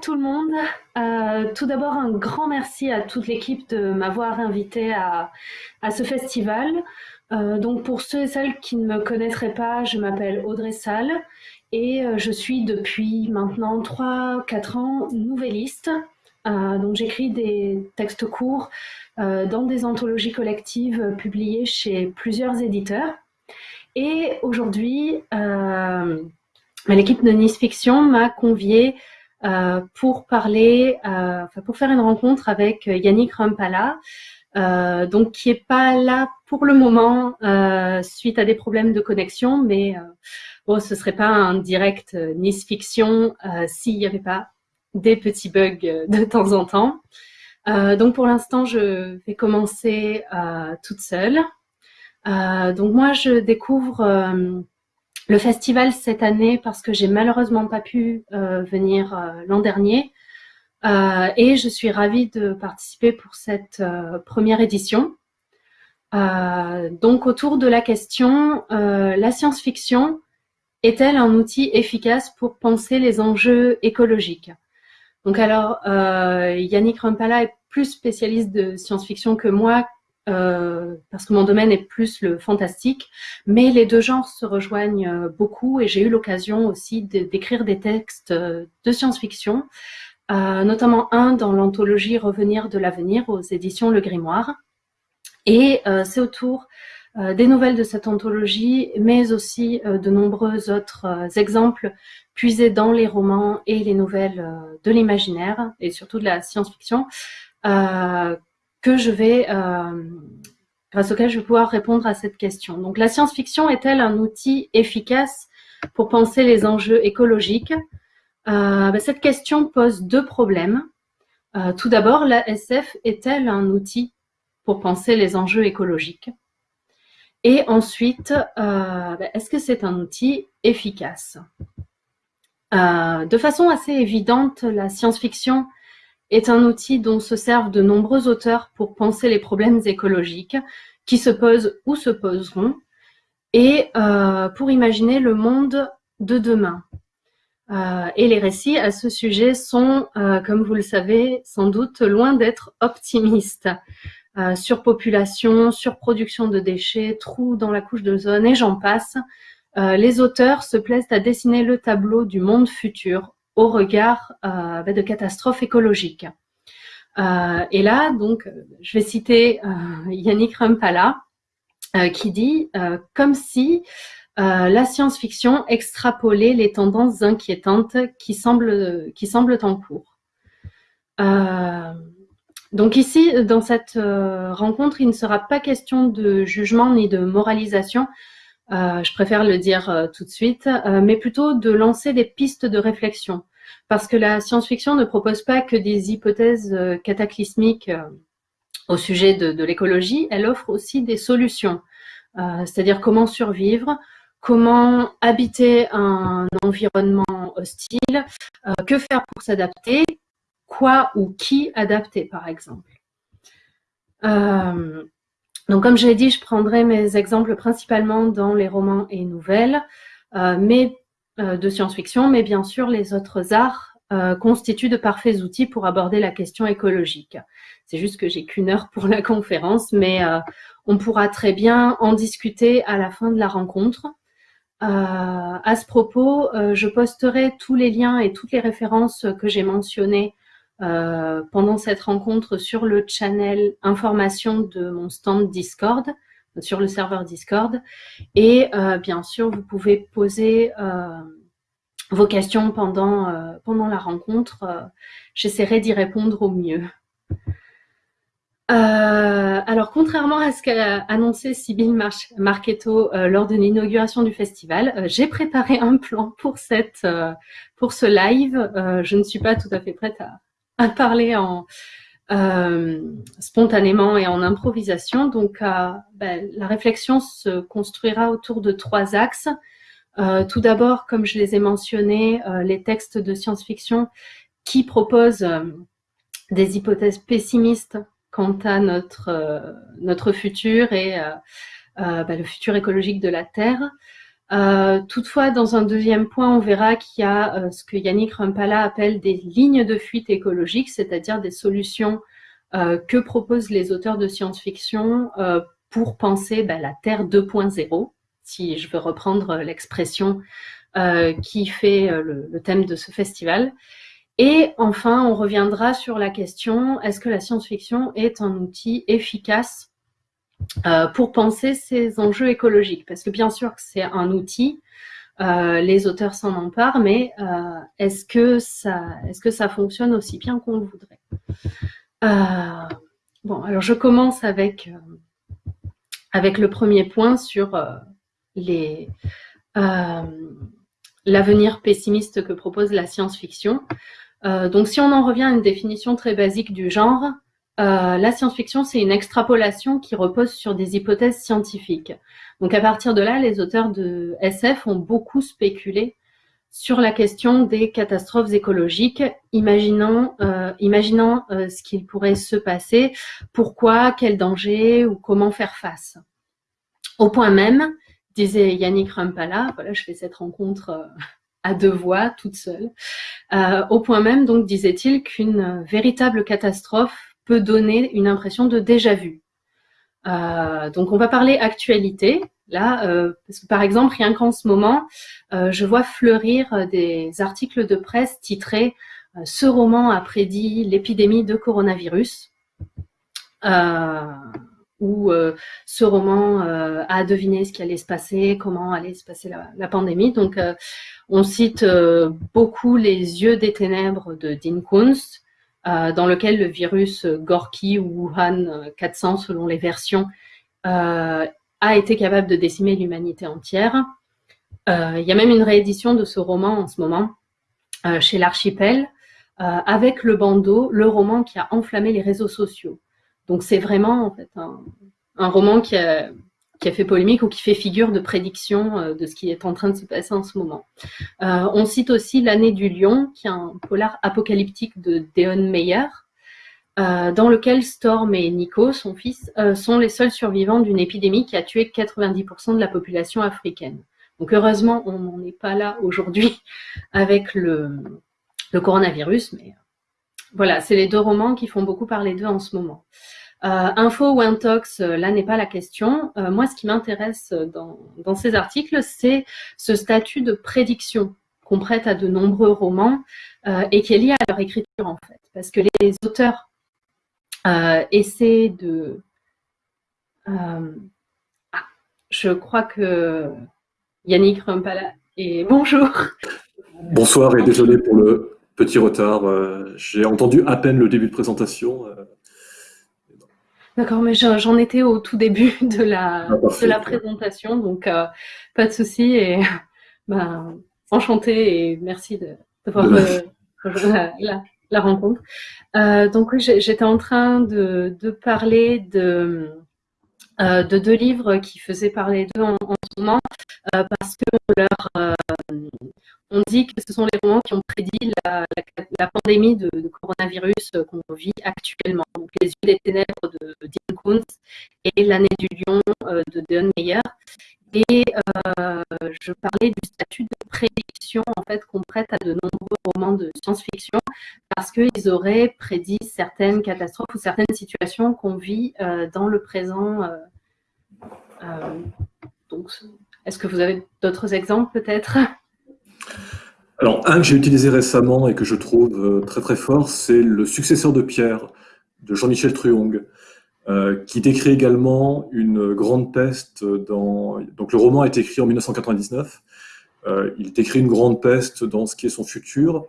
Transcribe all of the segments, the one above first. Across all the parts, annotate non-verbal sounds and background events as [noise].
tout le monde. Euh, tout d'abord, un grand merci à toute l'équipe de m'avoir invité à, ce festival. Euh, donc pour ceux et celles qui ne me connaîtraient pas, je m'appelle Audrey Salle et euh, je suis depuis maintenant 3-4 ans nouvelliste. donc j'écris des textes courts dans des anthologies collectives publiées chez plusieurs éditeurs. Et aujourd'hui, l'équipe de Nice Fiction m'a convié pour parler, euh, pour faire une rencontre avec Yannick Rumpala, euh, donc qui est pas là pour le moment suite à des problèmes de connexion, mais bon, ce serait pas un direct Nice Fiction s'il n'y avait pas des petits bugs de temps en temps. donc pour l'instant, je vais commencer toute seule. donc moi, je découvre le festival cette année parce que j'ai malheureusement pas pu euh, venir euh, l'an dernier euh, et je suis ravie de participer pour cette première édition. donc autour de la question, la science-fiction est-elle un outil efficace pour penser les enjeux écologiques? Donc alors, Yannick Rumpala est plus spécialiste de science-fiction que moi, euh, parce que mon domaine est plus le fantastique, mais les deux genres se rejoignent euh, beaucoup et j'ai eu l'occasion aussi d'écrire des textes euh, de science-fiction, notamment un dans l'anthologie Revenir de l'avenir aux éditions Le Grimoire. Et c'est autour des nouvelles de cette anthologie, mais aussi de nombreux autres exemples puisés dans les romans et les nouvelles de l'imaginaire et surtout de la science-fiction que je vais, euh, grâce auquel je vais pouvoir répondre à cette question. Donc, la science-fiction est-elle un outil efficace pour penser les enjeux écologiques? Euh, ben, Cette question pose deux problèmes. Euh, tout d'abord, la SF est-elle un outil pour penser les enjeux écologiques? Et ensuite, ben, est-ce que c'est un outil efficace? De façon assez évidente, la science-fiction est un outil dont se servent de nombreux auteurs pour penser les problèmes écologiques qui se posent ou se poseront et euh, pour imaginer le monde de demain. Euh, et les récits à ce sujet sont, euh, comme vous le savez, sans doute loin d'être optimistes. surpopulation, surproduction de déchets, trous dans la couche de zone et j'en passe. les auteurs se plaisent à dessiner le tableau du monde futur au regard euh, bah, de catastrophes écologiques. Euh, et là, donc, je vais citer euh, Yannick Rumpala, qui dit comme si la science-fiction extrapolait les tendances inquiétantes qui semblent, qui semblent en cours. donc ici, dans cette rencontre, il ne sera pas question de jugement ni de moralisation, je préfère le dire tout de suite, mais plutôt de lancer des pistes de réflexion parce que la science-fiction ne propose pas que des hypothèses euh, cataclysmiques euh, au sujet de, l'écologie, elle offre aussi des solutions, euh, c'est-à-dire comment survivre, comment habiter un environnement hostile, que faire pour s'adapter, quoi ou qui adapter par exemple. donc comme je l'ai dit, je prendrai mes exemples principalement dans les romans et nouvelles, mais de science-fiction, mais bien sûr, les autres arts euh, constituent de parfaits outils pour aborder la question écologique. C'est juste que j'ai qu'une heure pour la conférence, mais euh, on pourra très bien en discuter à la fin de la rencontre. à ce propos, je posterai tous les liens et toutes les références que j'ai mentionnées pendant cette rencontre sur le channel information de mon stand Discord sur le serveur Discord. Et euh, bien sûr, vous pouvez poser euh, vos questions pendant, euh, pendant la rencontre. J'essaierai d'y répondre au mieux. alors, contrairement à ce qu'a annoncé Sybille Marchetto lors de l'inauguration du festival, j'ai préparé un plan pour, cette, pour ce live. je ne suis pas tout à fait prête à, à parler en, euh, spontanément et en improvisation. Donc, euh, ben, la réflexion se construira autour de trois axes. Euh, tout d'abord, comme je les ai mentionnés, les textes de science-fiction qui proposent des hypothèses pessimistes quant à notre, futur et ben, le futur écologique de la Terre. Toutefois, dans un deuxième point, on verra qu'il y a ce que Yannick Rumpala appelle des lignes de fuite écologiques, c'est-à-dire des solutions que proposent les auteurs de science-fiction pour penser bah, la Terre 2.0, si je veux reprendre l'expression qui fait le, thème de ce festival. Et enfin, on reviendra sur la question, est-ce que la science-fiction est un outil efficace euh, pour penser ces enjeux écologiques Parce que bien sûr que c'est un outil, euh, les auteurs s'en emparent, mais euh, est-ce que, ça, est que ça fonctionne aussi bien qu'on le voudrait? Bon, alors je commence avec, avec le premier point sur l'avenir pessimiste que propose la science-fiction. Donc si on en revient à une définition très basique du genre, euh, la science-fiction, c'est une extrapolation qui repose sur des hypothèses scientifiques. Donc à partir de là, les auteurs de SF ont beaucoup spéculé sur la question des catastrophes écologiques, imaginant, euh, imaginant ce qu'il pourrait se passer, pourquoi, quel danger ou comment faire face. Au point même, disait Yannick Rumpala, voilà, je fais cette rencontre à deux voix, toute seule, euh, au point même, donc, disait-il, qu'une véritable catastrophe peut donner une impression de déjà-vu. Euh, donc, on va parler actualité, là, euh, parce que par exemple, rien qu'en ce moment, je vois fleurir des articles de presse titrés « Ce roman a prédit l'épidémie de coronavirus » où ce roman a deviné ce qui allait se passer, comment allait se passer la, pandémie. Donc, on cite euh, beaucoup Les yeux des ténèbres de Dean Kunst, euh, dans lequel le virus Gorky ou Wuhan 400, selon les versions, euh, a été capable de décimer l'humanité entière. Il y a même une réédition de ce roman en ce moment chez l'Archipel, avec le bandeau, le roman qui a enflammé les réseaux sociaux. Donc c'est vraiment en fait un roman qui a, qui a fait polémique ou qui fait figure de prédiction euh, de ce qui est en train de se passer en ce moment. Euh, on cite aussi L'année du lion, qui est un polar apocalyptique de Deon Meyer, euh, dans lequel Storm et Nico, son fils, sont les seuls survivants d'une épidémie qui a tué 90% de la population africaine. Donc heureusement, on n'en est pas là aujourd'hui [laughs] avec le, le, coronavirus, mais voilà, c'est les deux romans qui font beaucoup parler d'eux en ce moment. Euh, info ou intox, euh, là n'est pas la question. Euh, moi, ce qui m'intéresse dans, ces articles, c'est ce statut de prédiction qu'on prête à de nombreux romans et qui est lié à leur écriture en fait. Parce que les auteurs essaient de... Ah, je crois que Yannick Rumpala est... [laughs] Bonjour Bonsoir et désolé pour le petit retard. J'ai entendu à peine le début de présentation. D'accord, mais j'en étais au tout début [laughs] de la, ah, de la présentation, donc euh, pas de souci. Et [laughs] ben, enchanté et merci d'avoir euh, la, la, rencontre. Euh, donc oui, j'étais en train de, de parler de, euh, de deux livres qui faisaient parler d'eux en, en, ce moment parce que leur on dit que ce sont les romans qui ont prédit la, pandémie de, coronavirus qu'on vit actuellement. Les yeux des ténèbres de Dean Koontz et L'année du lion euh, de Deon Meyer. Et euh, je parlais du statut de prédiction en fait qu'on prête à de nombreux romans de science-fiction parce qu'ils auraient prédit certaines catastrophes ou certaines situations qu'on vit euh, dans le présent. Est-ce que vous avez d'autres exemples peut-être? Alors, un que j'ai utilisé récemment et que je trouve euh, très très fort, c'est Le successeur de Pierre de Jean-Michel Truong, euh, qui décrit également une grande peste dans... Donc le roman a été écrit en 1999, euh, il décrit une grande peste dans ce qui est son futur,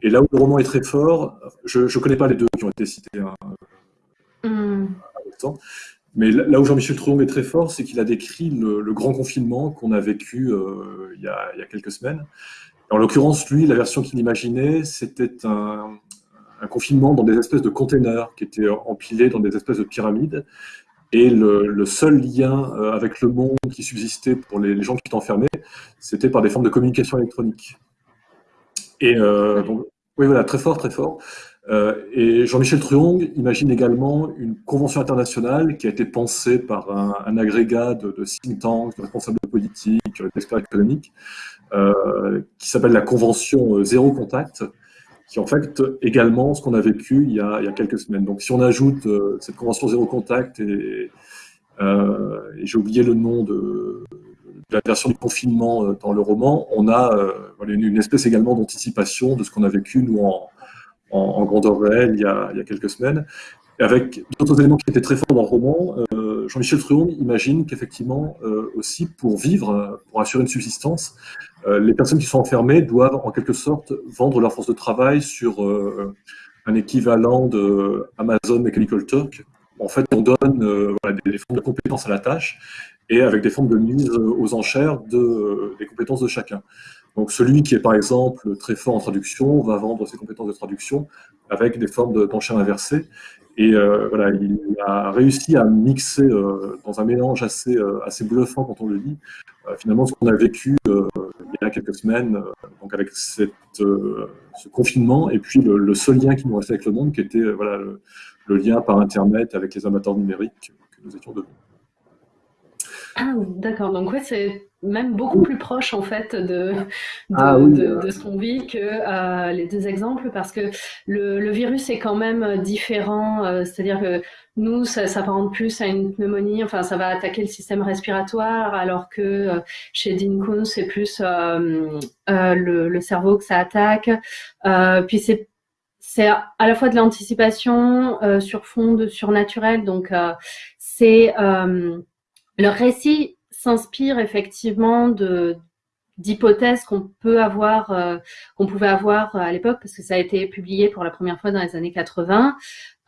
et là où le roman est très fort, je ne connais pas les deux qui ont été cités hein, hmm. Mais là où Jean-Michel Truong est très fort, c'est qu'il a décrit le, grand confinement qu'on a vécu il, y a, il y a quelques semaines, en l'occurrence, lui, la version qu'il imaginait, c'était un, confinement dans des espèces de containers qui étaient empilés dans des espèces de pyramides. Et le, seul lien euh, avec le monde qui subsistait pour les, gens qui étaient enfermés, c'était par des formes de communication électronique. Et euh, donc, oui, voilà, très fort, très fort. Et Jean-Michel Truong imagine également une convention internationale qui a été pensée par un, agrégat de, de, think tanks, de responsables politiques, d'experts économiques, qui s'appelle la Convention Zéro Contact, qui en fait également ce qu'on a vécu il y a, quelques semaines. Donc si on ajoute euh, cette convention zéro contact et, euh, j'ai oublié le nom de, la version du confinement euh, dans le roman, on a euh, une, espèce également d'anticipation de ce qu'on a vécu nous en, en, en grandeur réelle il y, a, quelques semaines. Avec d'autres éléments qui étaient très forts dans le roman, euh, Jean-Michel Truong imagine qu'effectivement euh, aussi pour vivre, pour assurer une subsistance, euh, les personnes qui sont enfermées doivent en quelque sorte vendre leur force de travail sur un équivalent de Amazon Mechanical Turk. En fait, on donne des, formes de compétences à la tâche et avec des formes de mise aux enchères de, des compétences de chacun. Donc celui qui est par exemple très fort en traduction va vendre ses compétences de traduction avec des formes d'enchères inversées. Et euh, voilà, il a réussi à mixer euh, dans un mélange assez, euh, assez bluffant quand on le lit, finalement ce qu'on a vécu il y a quelques semaines, donc avec ce confinement, et puis le, seul lien qui nous restait avec le monde, qui était le lien par Internet avec les amateurs numériques que nous étions devenus. Ah, d'accord. Donc, ouais, c'est même beaucoup plus proche, en fait, de, de, ah, oui, de, de ce qu'on vit que euh, les deux exemples, parce que le, le, virus est quand même différent. Euh, C'est-à-dire que nous, ça s'apparente plus à une pneumonie, enfin, ça va attaquer le système respiratoire, alors que euh, chez Dean c'est plus euh, euh, le, le, cerveau que ça attaque. puis, c'est c'est à la fois de l'anticipation sur fond de surnaturel, donc c'est le récit s'inspire effectivement d'hypothèses qu'on peut avoir, euh, qu'on pouvait avoir à l'époque, parce que ça a été publié pour la première fois dans les années 80,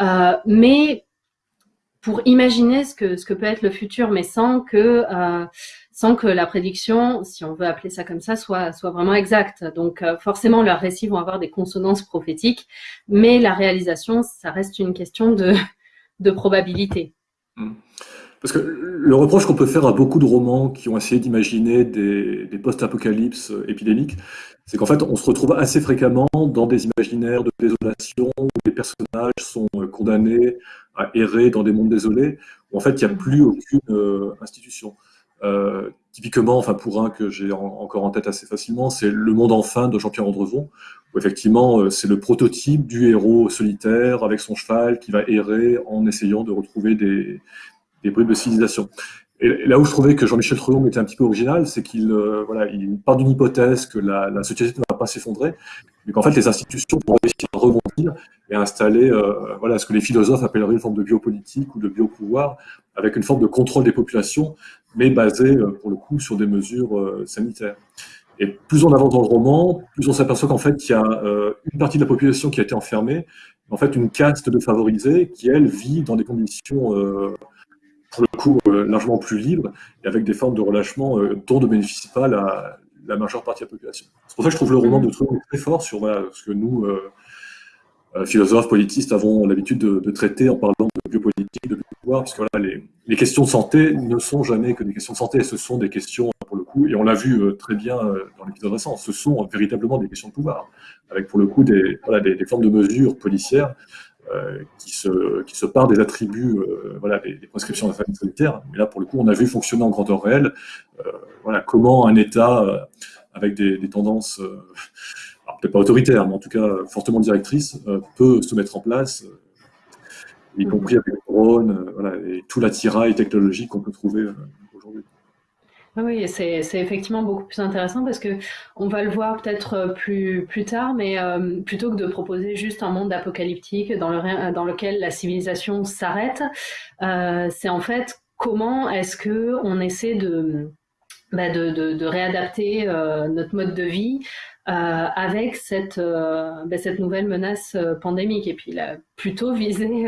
euh, mais pour imaginer ce que, peut être le futur, mais sans que, euh, sans que la prédiction, si on veut appeler ça comme ça, soit, soit vraiment exacte. Donc euh, forcément, leurs récits vont avoir des consonances prophétiques, mais la réalisation, ça reste une question de, de probabilité. Mmh. Parce que le reproche qu'on peut faire à beaucoup de romans qui ont essayé d'imaginer des, post-apocalypses épidémiques, c'est qu'en fait, on se retrouve assez fréquemment dans des imaginaires de désolation où les personnages sont condamnés à errer dans des mondes désolés, où en fait, il n'y a plus aucune euh, institution. Euh, typiquement, enfin pour un que j'ai en, encore en tête assez facilement, c'est Le Monde enfin de Jean-Pierre Andrevon, où effectivement euh, c'est le prototype du héros solitaire avec son cheval qui va errer en essayant de retrouver des, des bribes de civilisation. Et là où je trouvais que Jean-Michel Truong était un petit peu original, c'est qu'il euh, voilà, il part d'une hypothèse que la, société ne va pas s'effondrer, mais qu'en fait les institutions vont réussir à rebondir et à installer euh, voilà, ce que les philosophes appelleraient une forme de biopolitique ou de biopouvoir, avec une forme de contrôle des populations, mais basée euh, pour le coup sur des mesures sanitaires. Et plus on avance dans le roman, plus on s'aperçoit qu'en fait il y a une partie de la population qui a été enfermée, en fait une caste de favorisés qui elle vit dans des conditions pour le coup euh, largement plus libre et avec des formes de relâchement euh, dont ne bénéficie pas la, la, majeure partie de la population. C'est pour ça que je trouve le roman de Truong très fort sur voilà, ce que nous, euh, philosophes, politistes, avons l'habitude de, de, traiter en parlant de biopolitique, de pouvoir, puisque voilà, les, les, questions de santé ne sont jamais que des questions de santé, ce sont des questions, pour le coup, et on l'a vu très bien dans l'épisode récent, ce sont véritablement des questions de pouvoir, avec pour le coup des, voilà, des, des formes de mesures policières euh, qui, se, qui se part des attributs, euh, voilà, des, prescriptions de la famille sanitaire. Mais là, pour le coup, on a vu fonctionner en grandeur réelle, euh, voilà, comment un État avec des, tendances, peut-être pas autoritaires, mais en tout cas fortement directrices, peut se mettre en place, y compris avec les drones, voilà, et tout l'attirail technologique qu'on peut trouver oui, c'est effectivement beaucoup plus intéressant parce que on va le voir peut-être euh, plus, plus tard, mais euh, plutôt que de proposer juste un monde apocalyptique dans, le, dans lequel la civilisation s'arrête, euh, c'est en fait comment est-ce que on essaie de, bah de, réadapter notre mode de vie avec cette, bah cette nouvelle menace pandémique. Et puis a plutôt visé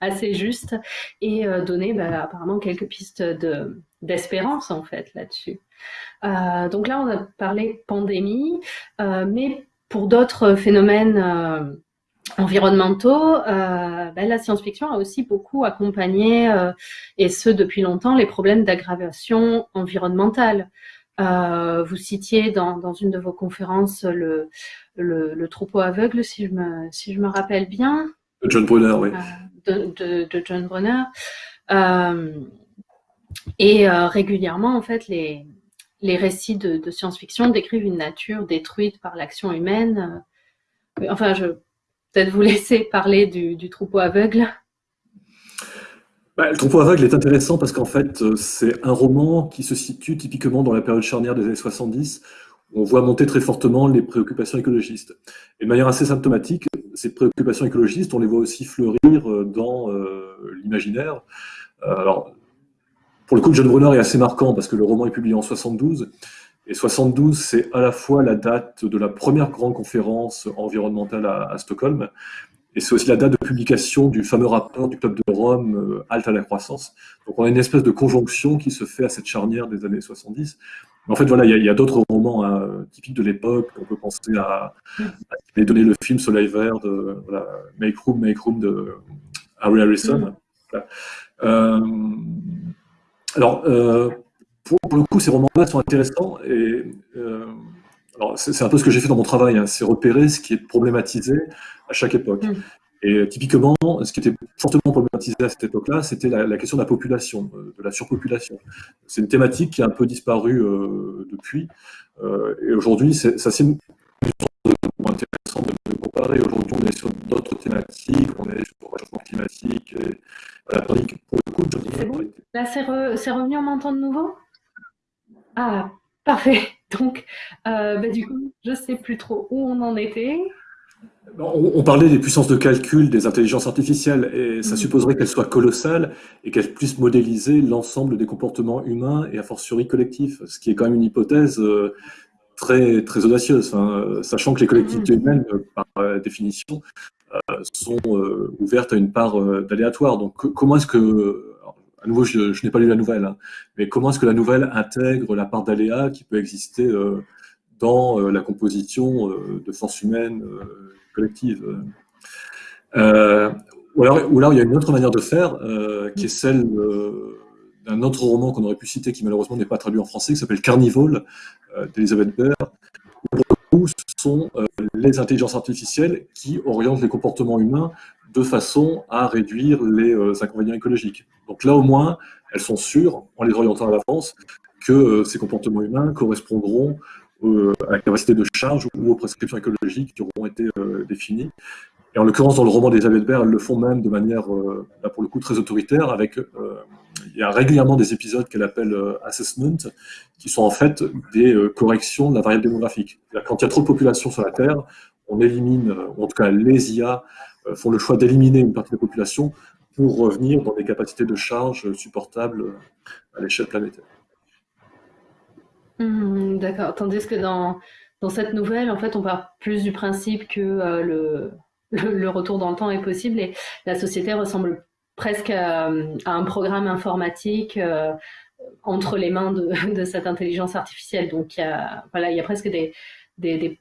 assez juste et donné bah, apparemment quelques pistes de d'espérance en fait là-dessus. Euh, donc là, on a parlé pandémie, euh, mais pour d'autres phénomènes euh, environnementaux, ben, la science-fiction a aussi beaucoup accompagné, et ce depuis longtemps, les problèmes d'aggravation environnementale. vous citiez dans, une de vos conférences le, le, troupeau aveugle, si je me, si je me rappelle bien. De John Brunner, oui. De, de, John Brunner. Et régulièrement, en fait, les, les récits de, science-fiction décrivent une nature détruite par l'action humaine. Enfin, je peut-être vous [laughs] laisser parler du, troupeau aveugle. Bah, le troupeau aveugle est intéressant parce qu'en fait, euh, c'est un roman qui se situe typiquement dans la période charnière des années 70, où on voit monter très fortement les préoccupations écologistes. Et de manière assez symptomatique, ces préoccupations écologistes, on les voit aussi fleurir euh, dans euh, l'imaginaire. alors, pour le coup, John Brunner est assez marquant parce que le roman est publié en 72. Et 72, c'est à la fois la date de la première grande conférence environnementale à, Stockholm, et c'est aussi la date de publication du fameux rapport du Club de Rome, euh, Halte à la croissance. Donc on a une espèce de conjonction qui se fait à cette charnière des années 70. Mais en fait, voilà, il y a, d'autres romans hein, typiques de l'époque. On peut penser à, donné le film Soleil Vert de Make Room, Make Room de Harry Harrison. Euh, alors, euh, pour, le coup, ces romans-là sont intéressants. Et, euh, c'est un peu ce que j'ai fait dans mon travail, hein, c'est repérer ce qui est problématisé à chaque époque. Mm. Et typiquement, ce qui était fortement problématisé à cette époque-là, c'était la, question de la population, euh, de la surpopulation. C'est une thématique qui a un peu disparu depuis. et aujourd'hui, ça c'est intéressant de, comparer. Aujourd'hui, on est sur d'autres thématiques, on est sur le réchauffement climatique. Et, voilà, pour le coup, c'est revenu, on m'entend de nouveau? Ah, parfait. [laughs] Donc, euh, bah, du coup, je ne sais plus trop où on en était. On, parlait des puissances de calcul des intelligences artificielles et ça mhm. supposerait qu'elles soient colossales et qu'elles puissent modéliser l'ensemble des comportements humains et a fortiori collectifs, ce qui est quand même une hypothèse euh, très, très audacieuse, hein, sachant que les collectivités mhm. humaines, par définition, euh, sont ouvertes à une part d'aléatoire. Donc comment est-ce que à nouveau, je, n'ai pas lu la nouvelle, hein. mais comment est-ce que la nouvelle intègre la part d'aléa qui peut exister euh, dans euh, la composition euh, de forces humaines collectives ou alors, il y a une autre manière de faire, qui est celle d'un autre roman qu'on aurait pu citer, qui malheureusement n'est pas traduit en français, qui s'appelle Carnival, d'Elisabeth Baird, où sont les intelligences artificielles qui orientent les comportements humains de façon à réduire les inconvénients écologiques. Donc là, au moins, elles sont sûres, en les orientant à l'avance, que euh, ces comportements humains correspondront euh, à la capacité de charge ou aux prescriptions écologiques qui auront été euh, définies. Et en l'occurrence, dans le roman d'Elisabeth Baird, elles le font même de manière, là pour le coup, très autoritaire, avec, il y a régulièrement des épisodes qu'elle appelle assessment, qui sont en fait des corrections de la variable démographique. Quand il y a trop de population sur la Terre, on élimine, ou en tout cas les IA font le choix d'éliminer une partie de la population pour revenir dans des capacités de charge supportables à l'échelle planétaire. Mmh, d'accord. Tandis que dans, dans cette nouvelle, en fait, on part plus du principe que euh, le, le, retour dans le temps est possible et la société ressemble presque à, un programme informatique euh, entre les mains de, [laughs] de, cette intelligence artificielle. Donc, il y a, voilà, il y a presque des, des,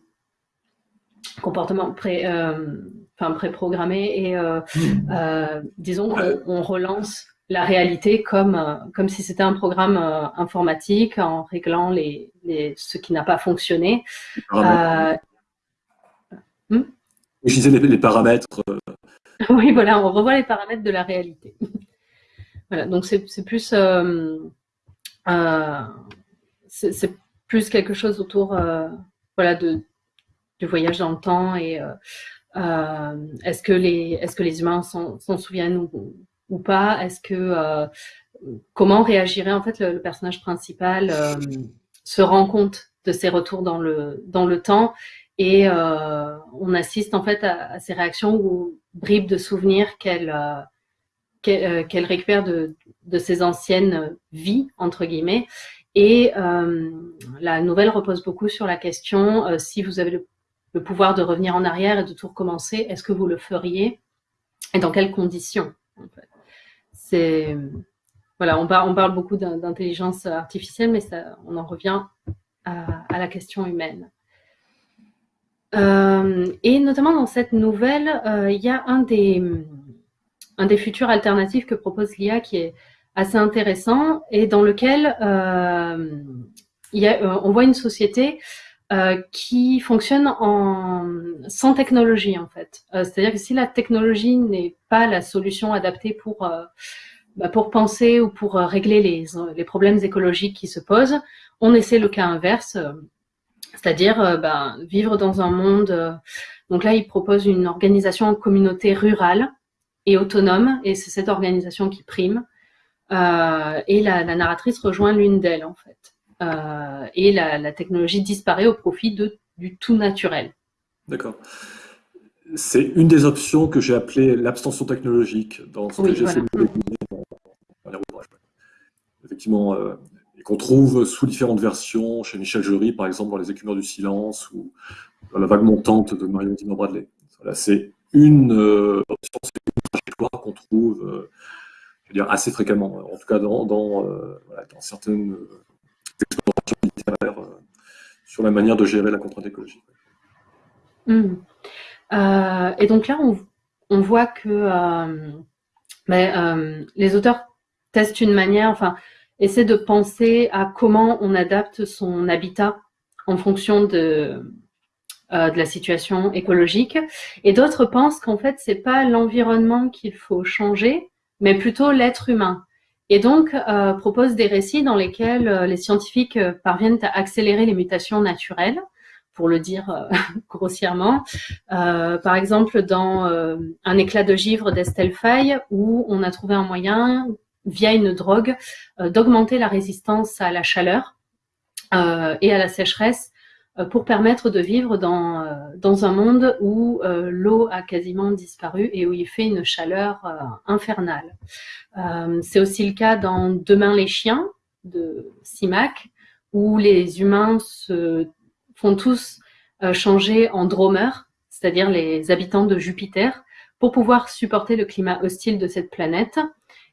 comportements pré, euh, enfin préprogrammé et euh, [laughs] euh, disons qu'on relance la réalité comme, euh, comme si c'était un programme informatique en réglant les, les ce qui n'a pas fonctionné. Hmm? Je disais les, paramètres. [laughs] oui, voilà, on revoit les paramètres de la réalité. [laughs] voilà, donc c'est plus, c'est plus quelque chose autour, voilà, de, du voyage dans le temps et euh, est-ce que les est-ce que les humains s'en souviennent ou, pas? Est-ce que euh, comment réagirait en fait le, personnage principal euh, se rend compte de ses retours dans le dans le temps? Et on assiste en fait à, ces réactions ou bribes de souvenirs qu'elle qu'elle récupère de, de ses anciennes vies entre guillemets. Et la nouvelle repose beaucoup sur la question si vous avez le le pouvoir de revenir en arrière et de tout recommencer, est-ce que vous le feriez et dans quelles conditions C'est voilà, on parle, beaucoup d'intelligence artificielle, mais ça, on en revient à, la question humaine. Euh, et notamment dans cette nouvelle, euh, il y a un des, un des futurs alternatifs que propose l'IA qui est assez intéressant et dans lequel euh, on voit une société qui fonctionne en, sans technologie en fait. C'est-à-dire que si la technologie n'est pas la solution adaptée pour bah, pour penser ou pour régler les, les, problèmes écologiques qui se posent, on essaie le cas inverse, c'est-à-dire bah, vivre dans un monde. donc là, il propose une organisation en communauté rurale et autonome, et c'est cette organisation qui prime. Euh, et la, narratrice rejoint l'une d'elles, en fait. Euh, et la, technologie disparaît au profit de, du tout naturel. D'accord. C'est une des options que j'ai appelée l'abstention technologique dans ce que j'essaie de dans, dans les ouvrages. Effectivement, euh, et qu'on trouve sous différentes versions, chez Michel Jury, par exemple, dans Les Écumeurs du Silence, ou dans La vague montante de Marion Dimon Bradley. Voilà, c'est une option, c'est une trajectoire qu'on trouve dire, assez fréquemment, en tout cas dans, dans, euh, certaines euh, euh, sur la manière de gérer la contrainte écologique. Mmh. et donc là, on, voit que mais, les auteurs testent une manière, enfin, essaient de penser à comment on adapte son habitat en fonction de, de la situation écologique. Et d'autres pensent qu'en fait, c'est pas l'environnement qu'il faut changer, mais plutôt l'être humain. Et donc, euh, propose des récits dans lesquels euh, les scientifiques euh, parviennent à accélérer les mutations naturelles, pour le dire [laughs] grossièrement. par exemple, dans Un éclat de givre d'Estelle Faye, où on a trouvé un moyen, via une drogue, d'augmenter la résistance à la chaleur et à la sécheresse pour permettre de vivre dans, euh, dans un monde où euh, l'eau a quasiment disparu et où il fait une chaleur infernale. C'est aussi le cas dans Demain les chiens de Simac, où les humains se font tous changer en dromers, c'est-à-dire les habitants de Jupiter, pour pouvoir supporter le climat hostile de cette planète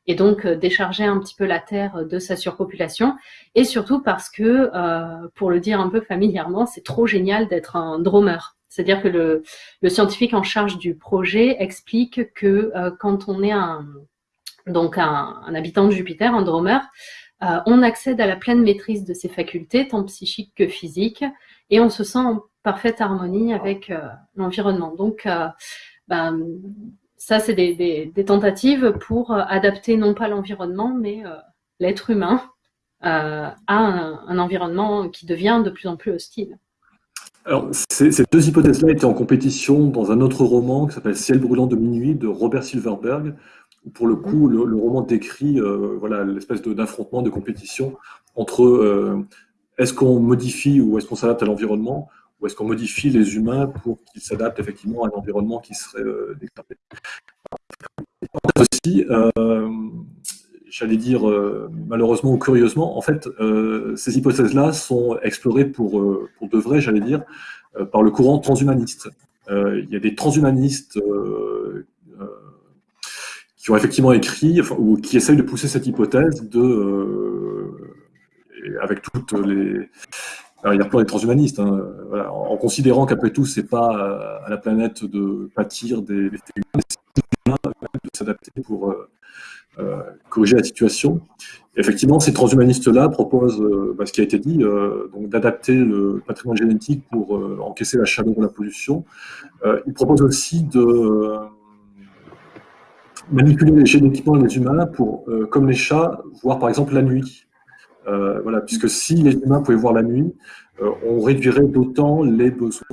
et donc euh, décharger un petit peu la Terre de sa surpopulation, et surtout parce que, euh, pour le dire un peu familièrement, c'est trop génial d'être un dromer. C'est-à-dire que le, scientifique en charge du projet explique que euh, quand on est un, donc un, habitant de Jupiter, un dromer, euh, on accède à la pleine maîtrise de ses facultés, tant psychiques que physiques, et on se sent en parfaite harmonie avec euh, l'environnement. Donc, ben, ça, c'est des, tentatives pour euh, adapter non pas l'environnement, mais euh, l'être humain euh, à un, environnement qui devient de plus en plus hostile. Alors, ces, deux hypothèses-là étaient en compétition dans un autre roman qui s'appelle Ciel brûlant de minuit de Robert Silverberg. Où pour le coup, le, roman décrit voilà l'espèce d'affrontement, de, compétition entre est-ce qu'on modifie ou est-ce qu'on s'adapte à l'environnement ou est-ce qu'on modifie les humains pour qu'ils s'adaptent effectivement à un environnement qui serait euh, Aussi, euh, j'allais dire euh, malheureusement ou curieusement, en fait, euh, ces hypothèses-là sont explorées pour, pour de vrai, j'allais dire, par le courant transhumaniste. il y a des transhumanistes qui ont effectivement écrit, ou qui essayent de pousser cette hypothèse de, avec toutes les, alors, il y a plein des transhumanistes, hein, voilà, en, considérant qu'après tout, c'est pas euh, à la planète de pâtir des, des humains, de s'adapter pour euh, euh, corriger la situation. Effectivement, ces transhumanistes-là proposent euh, bah, ce qui a été dit, euh, donc d'adapter le patrimoine génétique pour encaisser la chaleur ou la pollution. ils proposent aussi de manipuler génétiquement les humains pour, comme les chats, voir par exemple la nuit. Euh, voilà, puisque si les humains pouvaient voir la nuit, euh, on réduirait d'autant les besoins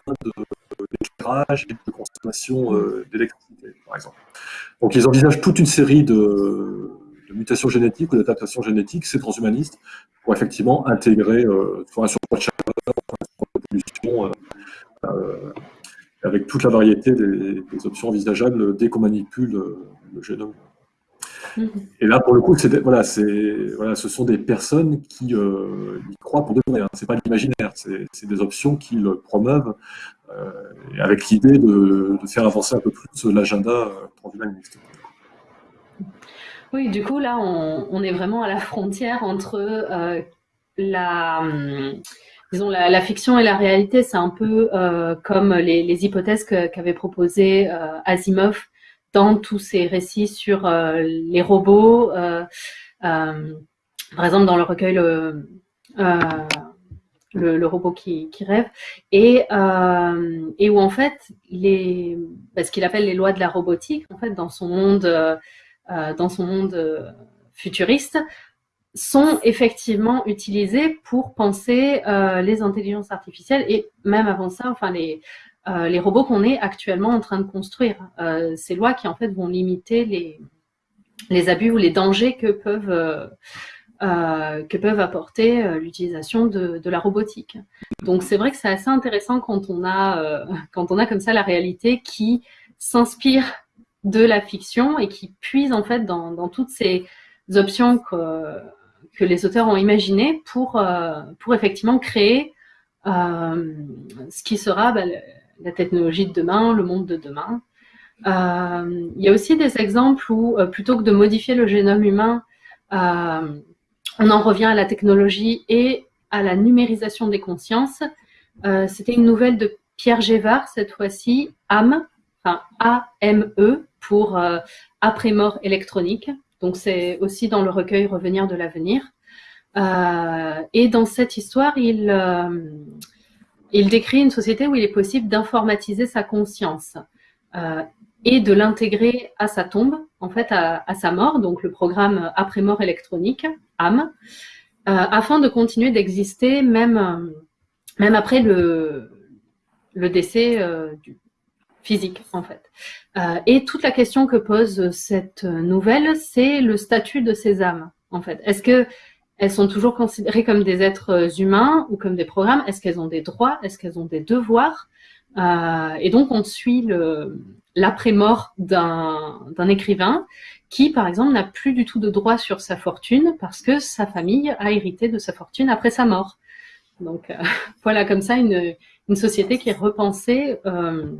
d'éclairage et de consommation euh, d'électricité, par exemple. Donc ils envisagent toute une série de, mutations génétiques ou d'adaptations génétiques, ces transhumanistes, pour effectivement intégrer soit un surpoids de chaleur, un pollution, avec toute la variété des, options envisageables dès qu'on manipule le génome [laughs] et là, pour le coup, voilà, ce sont des personnes qui euh, y croient pour de vrai. Hein. Ce n'est pas l'imaginaire, c'est des options qu'ils promeuvent euh, avec l'idée de, faire avancer un peu plus l'agenda euh, transhumaniste. Oui, du coup, là, on, est vraiment à la frontière entre la, hum, disons, la, fiction et la réalité. C'est un peu comme les, hypothèses qu'avait proposées Asimov dans tous ces récits sur euh, les robots. Euh, euh, par exemple, dans le recueil le, robot qui, rêve, et, où en fait, les, ce qu'il appelle les lois de la robotique, en fait, dans son monde, dans son monde futuriste, sont effectivement utilisées pour penser les intelligences artificielles et même avant ça, enfin les, les robots qu'on est actuellement en train de construire. ces lois qui en fait vont limiter les, les abus ou les dangers que peuvent euh, que peuvent apporter euh, l'utilisation de, la robotique. Donc c'est vrai que c'est assez intéressant quand on a euh, quand on a comme ça la réalité qui s'inspire de la fiction et qui puise en fait dans, toutes ces options que, que les auteurs ont imaginées pour pour effectivement créer ce qui sera bah, la technologie de demain, le monde de demain. il y a aussi des exemples où plutôt que de modifier le génome humain on en revient à la technologie et à la numérisation des consciences. Euh, c'était une nouvelle de Pierre Gévard, cette fois-ci, AME, enfin A-M-E, pour euh, après-mort électronique. Donc c'est aussi dans le recueil Revenir de l'avenir. Euh, et dans cette histoire, il, il décrit une société où il est possible d'informatiser sa conscience et de l'intégrer à sa tombe, en fait à, sa mort, donc le programme après-mort électronique, âme, euh, afin de continuer d'exister même, euh, même après le, décès euh, du physique, en fait. et toute la question que pose cette nouvelle, c'est le statut de ces âmes, en fait. Est-ce que elles sont toujours considérées comme des êtres humains ou comme des programmes. Est-ce qu'elles ont des droits? Est-ce qu'elles ont des devoirs? Et donc, on suit l'après-mort d'un écrivain qui, par exemple, n'a plus du tout de droit sur sa fortune parce que sa famille a hérité de sa fortune après sa mort. Donc euh, [laughs] voilà, comme ça, une, société qui est repensée euh,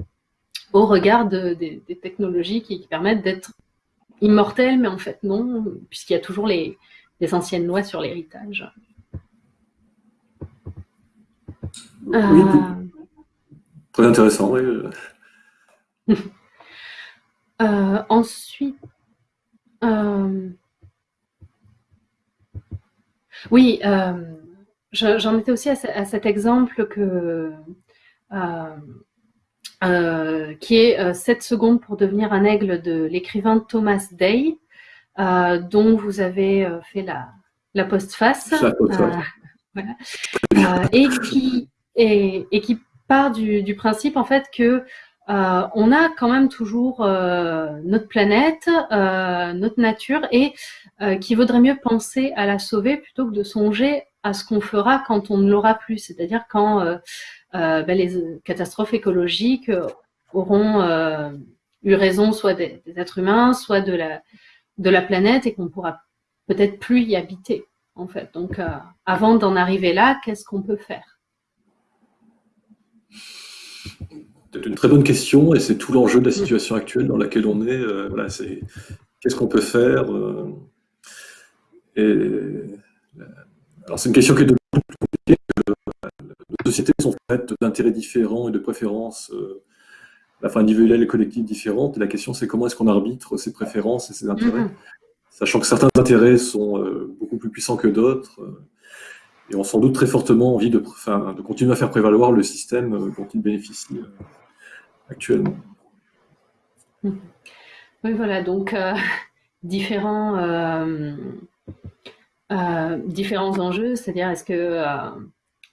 au regard de, des technologies qui, permettent d'être immortelles, mais en fait non, puisqu'il y a toujours les, les anciennes lois sur l'héritage. Oui, euh, très intéressant, oui. [laughs] Euh, ensuite, euh, oui, euh, j'en étais aussi à, cet exemple que, qui est 7 secondes pour devenir un aigle de l'écrivain Thomas Day, dont vous avez fait la, la postface. et, qui, et, et, qui part du, du, principe en fait que euh, on a quand même toujours euh, notre planète, euh, notre nature, et qui vaudrait mieux penser à la sauver plutôt que de songer à ce qu'on fera quand on ne l'aura plus, c'est-à-dire quand ben, les catastrophes écologiques auront eu raison soit des, êtres humains, soit de la, de la planète, et qu'on pourra peut-être plus y habiter, en fait. Donc, avant d'en arriver là, qu'est-ce qu'on peut faire c'est une très bonne question et c'est tout l'enjeu de la situation actuelle dans laquelle on est. Euh, voilà, c'est qu'est-ce qu'on peut faire euh, et, euh, Alors c'est une question qui est de plus compliquée. nos sociétés sont faites d'intérêts différents et de préférences la fin individuelle et collective différentes. Et la question c'est comment est-ce qu'on arbitre ces préférences et ces intérêts, mm-hmm. sachant que certains intérêts sont beaucoup plus puissants que d'autres et ont sans doute très fortement envie de, de continuer à faire prévaloir le système dont ils bénéficient actuellement. Oui, voilà, donc euh, [laughs] différents, euh, euh, différents enjeux, c'est-à-dire est-ce que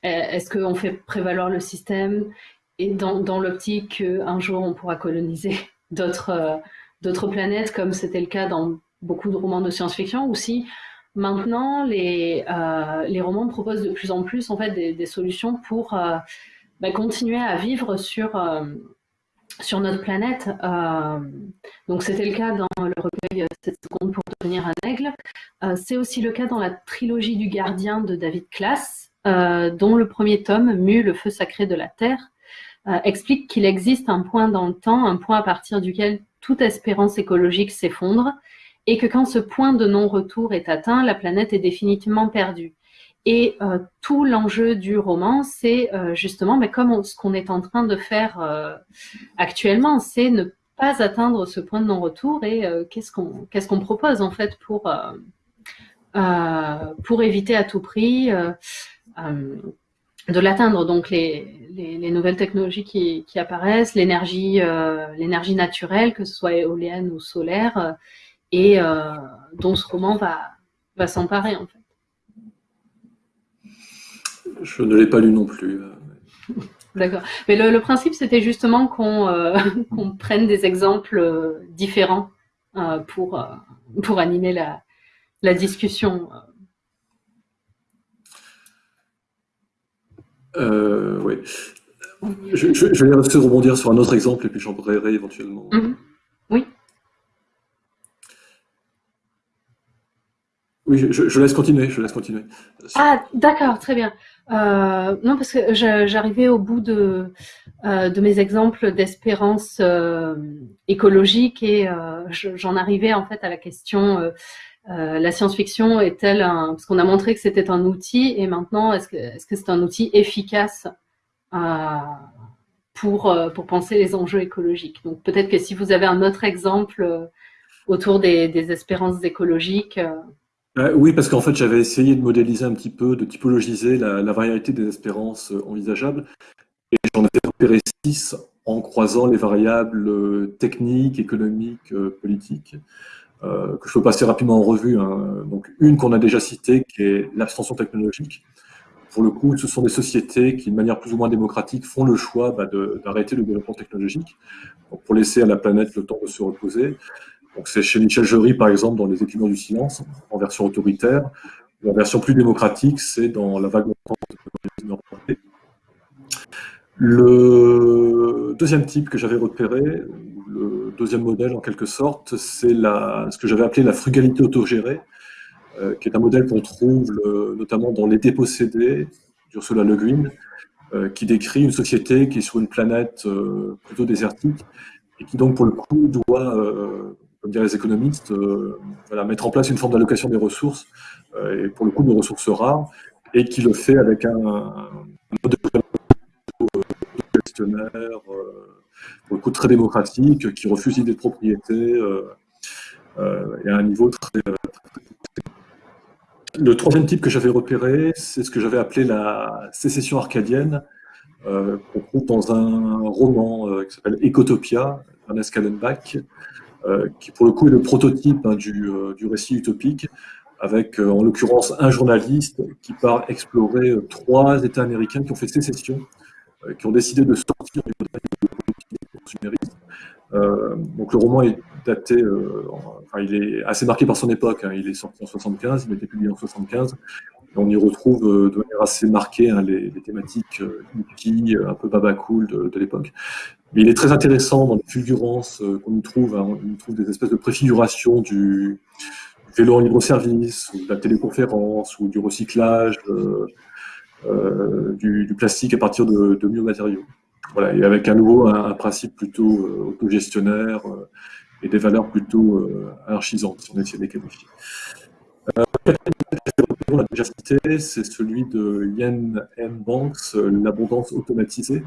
est-ce qu'on fait prévaloir le système et dans, l'optique qu'un jour on pourra coloniser [laughs] d'autres d'autres planètes, comme c'était le cas dans beaucoup de romans de science-fiction, ou si maintenant les, les romans proposent de plus en plus en fait des, solutions pour bah, continuer à vivre sur notre planète. Euh, donc c'était le cas dans le recueil 7 secondes pour devenir un aigle. Euh, c'est aussi le cas dans la trilogie du gardien de David euh, dont le premier tome, Mu, le feu sacré de la Terre, explique qu'il existe un point dans le temps, un point à partir duquel toute espérance écologique s'effondre, et que quand ce point de non-retour est atteint, la planète est définitivement perdue. Et euh, tout l'enjeu du roman, c'est euh, justement, mais comme ce qu'on est en train de faire euh, actuellement, c'est ne pas atteindre ce point de non-retour et qu'est-ce qu'on qu'est-ce qu'on propose en fait pour éviter à tout prix de l'atteindre. Donc les, les, nouvelles technologies qui, qui apparaissent, l'énergie l'énergie naturelle, que ce soit éolienne ou solaire, et dont ce roman va, va s'emparer en fait. Je ne l'ai pas lu non plus. D'accord. Mais le, principe, c'était justement qu'on [laughs] prenne des exemples différents pour, pour animer la, la discussion. Euh, oui. Je, je, je, vais de rebondir sur un autre exemple et puis j'en parlerai éventuellement. Mhm. Oui. Oui, je, laisse continuer, je laisse continuer. Ah, d'accord, très bien. Euh, non, parce que j'arrivais au bout de, euh, de mes exemples d'espérance écologique et j'en arrivais en fait à la question euh, la science-fiction est-elle un... Parce qu'on a montré que c'était un outil, et maintenant, est-ce que c'est un outil efficace euh, pour, euh, pour penser les enjeux écologiques? Donc peut-être que si vous avez un autre exemple autour des, espérances écologiques... oui, parce qu'en fait, j'avais essayé de modéliser un petit peu, de typologiser la, la variété des espérances envisageables, et j'en ai repéré six en croisant les variables techniques, économiques, politiques. Euh, que je peux passer rapidement en revue. Hein. Donc, une qu'on a déjà citée, qui est l'abstention technologique. Pour le coup, ce sont des sociétés qui, de manière plus ou moins démocratique, font le choix bah, d'arrêter le développement technologique pour laisser à la planète le temps de se reposer. C'est chez Michel Jury, par exemple, dans Les équipements du silence, en version autoritaire. La version plus démocratique, c'est dans La vague de Le deuxième type que j'avais repéré, deuxième modèle en quelque sorte, c'est ce que j'avais appelé la frugalité autogérée, euh, qui est un modèle qu'on trouve notamment dans Les Dépossédés d'Ursula Le Guin, euh, qui décrit une société qui est sur une planète euh, plutôt désertique et qui donc pour le coup doit, comme diraient les économistes, mettre en place une forme d'allocation des ressources, et pour le coup de ressources rares, et qui le fait avec un, mode de gestionnaire, pour le coup très démocratique, qui refuse l'idée de propriété euh, euh, et à un niveau très, Le troisième type que j'avais repéré, c'est ce que j'avais appelé la sécession arcadienne, euh, qu'on trouve dans un roman qui s'appelle Ecotopia, Ernest Kallenbach, qui pour le coup est le prototype hein, du, du, récit utopique, avec en l'occurrence un journaliste qui part explorer trois États américains qui ont fait sécession, qui ont décidé de sortir du euh, donc le roman est daté, euh, enfin, il est assez marqué par son époque. Hein. Il est sorti en 75, il a été publié en 75. on y retrouve euh, de manière assez marquée hein, les, thématiques hippie, un peu baba cool de, l'époque. Mais il est très intéressant dans les fulgurances qu'on y trouve. Hein. on y trouve des espèces de préfiguration du, vélo en libre-service, ou de la téléconférence, ou du recyclage, du, plastique à partir de, de matériaux voilà, et avec à nouveau un, principe plutôt euh, autogestionnaire euh, et des valeurs plutôt euh, anarchisantes, si on essaie de les qualifier. on l'a déjà cité, c'est celui de Yen M. Banks, l'abondance automatisée.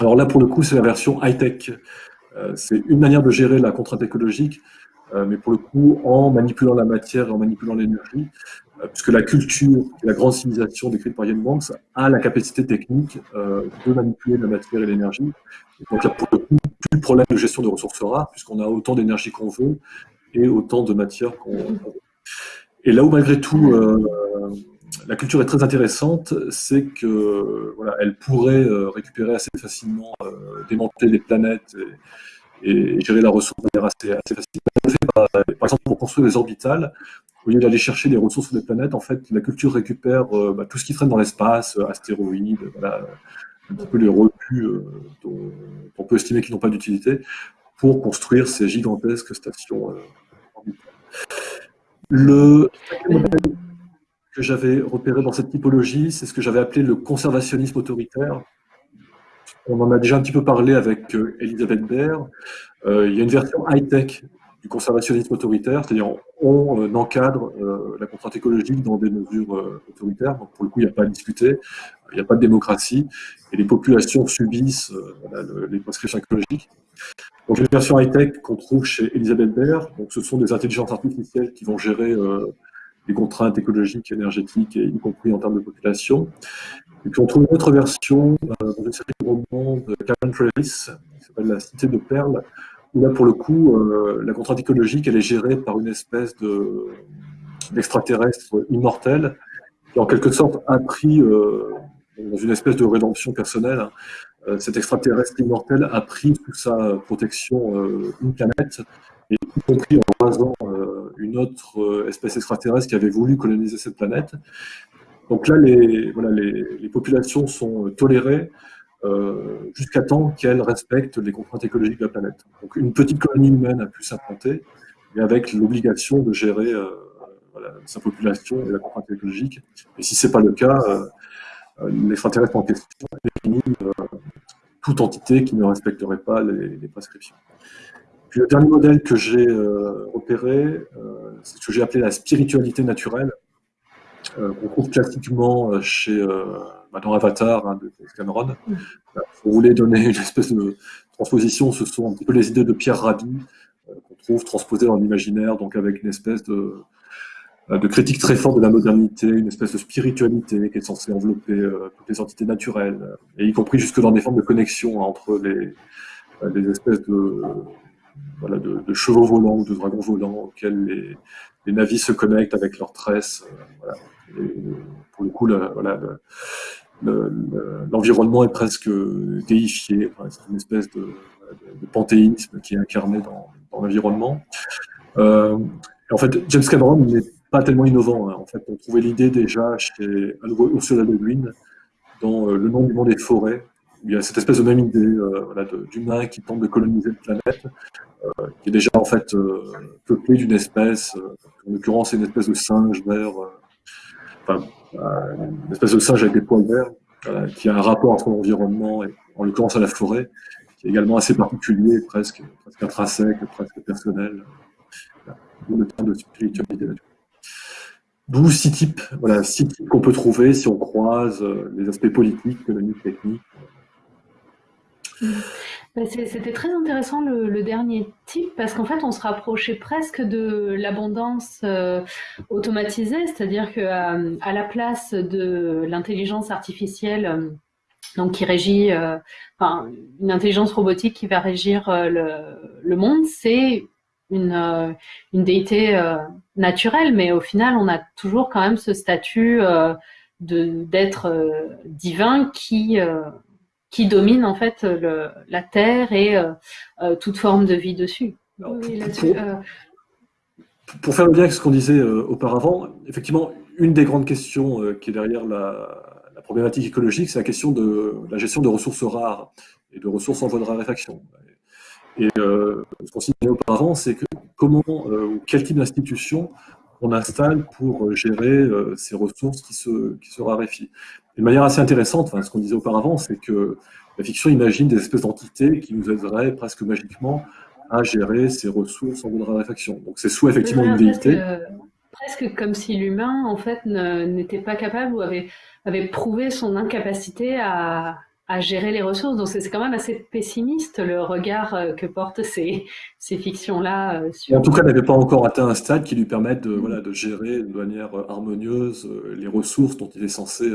Alors là, pour le coup, c'est la version high-tech. c'est une manière de gérer la contrainte écologique, mais pour le coup, en manipulant la matière et en manipulant l'énergie, euh, puisque la culture la grande civilisation décrite par Yann Banks a la capacité technique euh, de manipuler la matière et l'énergie. Donc, il n'y a pour le coup plus de problème de gestion de ressources rares, puisqu'on a autant d'énergie qu'on veut et autant de matière qu'on veut. Et là où, malgré tout, euh, la culture est très intéressante, c'est que voilà, elle pourrait récupérer assez facilement, démanteler les planètes et, gérer la ressource de manière assez, assez facile. Par exemple, pour construire des orbitales, au lieu d'aller chercher des ressources sur des planètes, en fait, la culture récupère euh, bah, tout ce qui traîne dans l'espace, euh, astéroïdes, voilà, un petit peu les repus euh, dont on peut estimer qu'ils n'ont pas d'utilité, pour construire ces gigantesques stations Le modèle que j'avais repéré dans cette typologie, c'est ce que j'avais appelé le conservationnisme autoritaire. On en a déjà un petit peu parlé avec Elisabeth Baird. il y a une version high-tech du conservationnisme autoritaire, c'est-à-dire on, euh, encadre euh, la contrainte écologique dans des mesures euh, autoritaires, donc pour le coup il n'y a pas à discuter, il n'y a pas de démocratie, et les populations subissent les prescriptions écologiques. Donc les versions high-tech qu'on trouve chez Elisabeth Baird, donc ce sont des intelligences artificielles qui vont gérer les contraintes écologiques, énergétiques, et y compris en termes de population. Et puis on trouve une autre version dans une série de romans de Karen Travis, qui s'appelle La Cité de Perles, là, pour le coup, la contrainte écologique, elle est gérée par une espèce d'extraterrestre immortel, qui en quelque sorte a pris, dans une espèce de rédemption personnelle, hein, euh, cet extraterrestre immortel a pris sous sa protection euh, une planète, et y compris en rasant euh, une autre espèce extraterrestre qui avait voulu coloniser cette planète. Donc là, les, voilà, les, populations sont tolérées jusqu'à temps qu'elles respectent les contraintes écologiques de la planète. Donc une petite colonie humaine a pu s'implanter, mais avec l'obligation de gérer sa population et la contrainte écologique. Et si ce n'est pas le cas, l'extraterrestre en question définit toute entité qui ne respecterait pas les, prescriptions. Puis le dernier modèle que j'ai euh, euh, c'est ce que j'ai appelé la spiritualité naturelle, euh, qu'on trouve classiquement chez dans Avatar hein, de Cameron. Mm. Si vous voulez donner une espèce de transposition, ce sont un petit peu les idées de Pierre Rabhi qu'on trouve transposées dans l'imaginaire, donc avec une espèce de, euh, de critique très forte de la modernité, une espèce de spiritualité qui est censée envelopper euh, toutes les entités naturelles, et y compris jusque dans des formes de connexion entre les, euh, espèces de, voilà, de, chevaux volants ou de dragons volants auxquels les, les navis se connectent avec leurs tresses. voilà. pour le coup, l'environnement est presque déifié. c'est une espèce de, panthéisme qui est incarné dans, l'environnement. en fait, James Cameron n'est pas tellement innovant. Hein. En fait, on trouvait l'idée déjà chez Ursula Le Guin dans euh, Le nom du monde des forêts. il y a cette espèce de même idée euh, voilà, qui tente de coloniser une planète, euh, qui est déjà en fait peuplée d'une espèce, en l'occurrence une espèce de singe vert, une espèce de singe avec des poils verts, qui a un rapport à son environnement, et en l'occurrence à la forêt, qui est également assez particulier, presque, presque intrinsèque, presque personnel. le terme de spiritualité D'où six types, voilà, six types qu'on peut trouver si on croise euh, les aspects politiques, économiques, techniques. Bah, c'était très intéressant le, dernier type parce qu'en fait on se rapprochait presque de l'abondance euh, automatisée, c'est-à-dire qu'à à la place de l'intelligence artificielle euh, donc qui régit, enfin, une intelligence robotique qui va régir le, monde, c'est une, euh, une déité euh, naturelle, mais au final, on a toujours quand même ce statut euh, d'être divin qui, qui domine en fait le, la Terre et toute forme de vie dessus. pour, pour, faire le lien avec ce qu'on disait auparavant, effectivement, une des grandes questions qui est derrière la, la problématique écologique, c'est la question de la gestion de ressources rares et de ressources en voie de raréfaction. Et euh, ce qu'on signalait auparavant, c'est que comment euh, ou quel type d'institution on installe pour euh, gérer ces ressources qui se, qui se raréfient. De manière assez intéressante, enfin, ce qu'on disait auparavant, c'est que la fiction imagine des espèces d'entités qui nous aideraient presque magiquement à gérer ces ressources en voie de raréfaction. Donc c'est soit effectivement une déité. presque comme si l'humain, en fait, n'était pas capable ou avait, avait prouvé son incapacité à, à gérer les ressources. Donc c'est quand même assez pessimiste le regard euh, que portent ces, ces fictions-là. Euh, sur... En tout cas, elle n'avait pas encore atteint un stade qui lui permette de, voilà, de gérer de manière euh, harmonieuse les ressources dont il est censé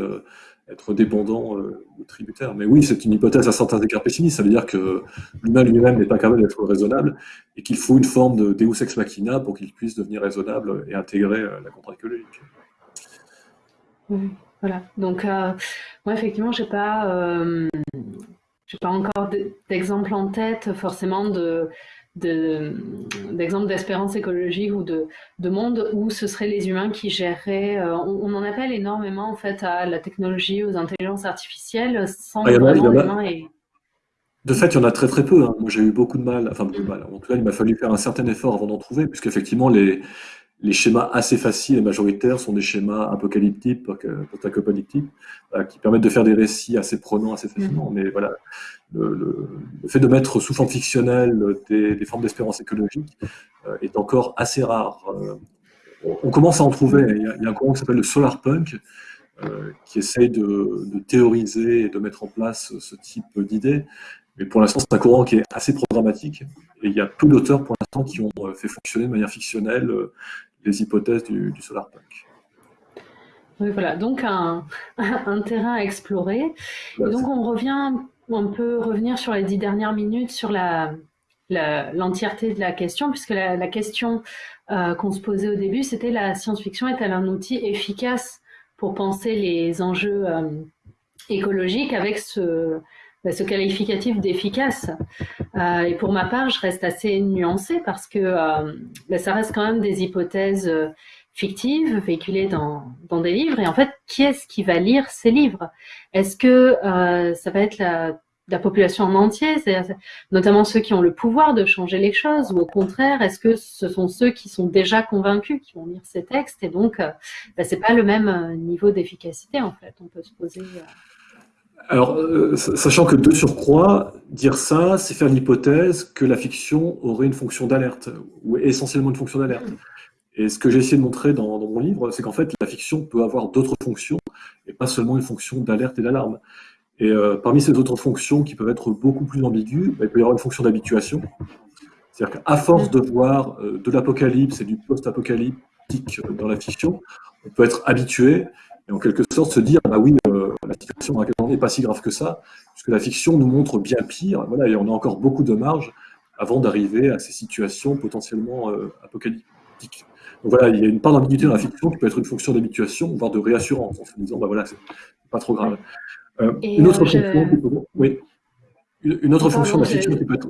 être dépendant ou tributaire. Mais oui, c'est une hypothèse à certains égards pessimiste. Ça veut dire que l'humain lui-même n'est pas capable d'être raisonnable et qu'il faut une forme de Deus ex machina pour qu'il puisse devenir raisonnable et intégrer la contre écologique. Oui. Voilà. Donc, euh, moi, effectivement, j'ai pas, euh, j'ai pas encore d'exemple en tête forcément de d'exemples d'espérance écologique ou de, de, monde où ce seraient les humains qui géreraient. Euh, on, en appelle énormément en fait à la technologie, aux intelligences artificielles, sans ah, vraiment et de fait, il y en a très très peu. Hein. Moi, j'ai eu beaucoup de mal, enfin beaucoup de mal. En tout cas, il m'a fallu faire un certain effort avant d'en trouver, puisqu'effectivement, les, les schémas assez faciles et majoritaires sont des schémas apocalyptiques, post-apocalyptiques, euh, qui permettent de faire des récits assez prenants assez facilement. Mm. Mais voilà, le, fait de mettre sous forme fictionnelle des, formes d'espérance écologique euh, est encore assez rare. Euh, on, commence à en trouver. Il y a, un courant qui s'appelle le solar punk, qui essaye de, de, théoriser et de mettre en place ce type d'idées. Mais pour l'instant, c'est un courant qui est assez programmatique. Et il y a peu d'auteurs pour l'instant qui ont fait fonctionner de manière fictionnelle les hypothèses du, solarpunk. Oui, voilà, donc un, [laughs] un, terrain à explorer. Et donc on revient, on peut revenir sur les dix dernières minutes sur la l'entièreté de la question, puisque la, la question euh, qu'on se posait au début, c'était la science-fiction est-elle un outil efficace pour penser les enjeux euh, écologiques avec ce, ce qualificatif d'efficace. Euh, et pour ma part, je reste assez nuancée parce que euh, bah, ça reste quand même des hypothèses euh, fictives véhiculées dans, des livres. Et en fait, qui est-ce qui va lire ces livres? Est-ce que ça va être la la population en entier, notamment ceux qui ont le pouvoir de changer les choses, ou au contraire, est-ce que ce sont ceux qui sont déjà convaincus qui vont lire ces textes? Et donc bah, c'est pas le même niveau d'efficacité en fait. On peut se poser. Euh, Alors, sachant que de surcroît, dire ça, c'est faire l'hypothèse que la fiction aurait une fonction d'alerte, ou essentiellement une fonction d'alerte. Et ce que j'ai essayé de montrer dans, dans mon livre, c'est qu'en fait, la fiction peut avoir d'autres fonctions, et pas seulement une fonction d'alerte et d'alarme. Et euh, parmi ces autres fonctions qui peuvent être beaucoup plus ambiguës, bah, il peut y avoir une fonction d'habituation. C'est-à-dire qu'à force de voir euh, de l'apocalypse et du post-apocalyptique dans la fiction, on peut être habitué et en quelque sorte se dire bah oui, euh, la situation dans laquelle on n'est pas si grave que ça, puisque la fiction nous montre bien pire, voilà, et on a encore beaucoup de marge avant d'arriver à ces situations potentiellement apocalyptiques. Donc voilà, il y a une part d'ambiguïté dans la fiction qui peut être une fonction d'habituation, voire de réassurance, en se disant bah voilà, c'est pas trop grave. Euh, une autre fonction, oui, une, autre fonction de la fiction qui peut être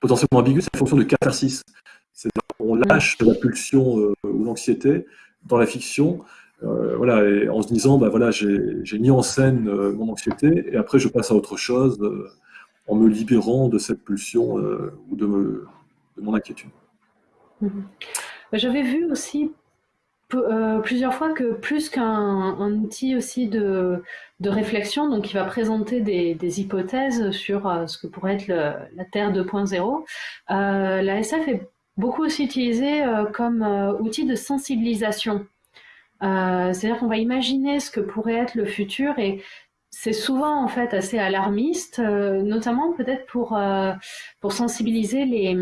potentiellement ambiguë, c'est la fonction de catharsis. C'est on lâche la pulsion euh, ou l'anxiété dans la fiction, euh, voilà, et en se disant, bah voilà, j'ai mis en scène mon anxiété, et après je passe à autre chose en me libérant de cette pulsion ou de, mon inquiétude. Mm-hmm. J'avais vu aussi euh, plusieurs fois que plus qu'un outil aussi de, réflexion, donc qui va présenter des, hypothèses sur euh, ce que pourrait être la Terre 2.0, euh, la SF est beaucoup aussi utilisée euh, comme outil de sensibilisation. C'est-à-dire qu'on va imaginer ce que pourrait être le futur et c'est souvent en fait assez alarmiste, notamment peut-être pour, pour sensibiliser les